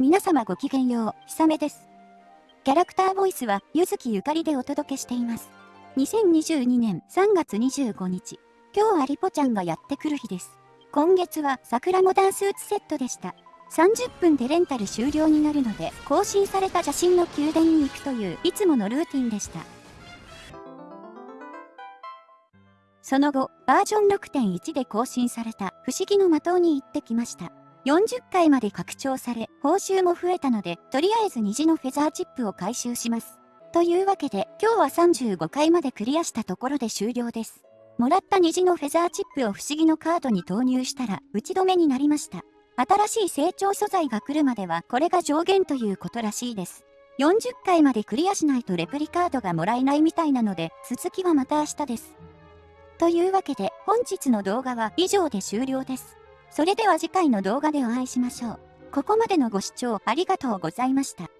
皆様ごきげんよう、ひさめです。キャラクターボイスは、ゆずきゆかりでお届けしています。2022年3月25日、今日はリポちゃんがやってくる日です。今月は桜モダンスーツセットでした。30分でレンタル終了になるので、更新された写真の宮殿に行くという、いつものルーティンでした。その後、バージョン6.1で更新された不思議の的に行ってきました。40回まで拡張され、報酬も増えたので、とりあえず虹のフェザーチップを回収します。というわけで、今日は35回までクリアしたところで終了です。もらった虹のフェザーチップを不思議のカードに投入したら、打ち止めになりました。新しい成長素材が来るまでは、これが上限ということらしいです。40回までクリアしないとレプリカードがもらえないみたいなので、続きはまた明日です。というわけで、本日の動画は以上で終了です。それでは次回の動画でお会いしましょう。ここまでのご視聴ありがとうございました。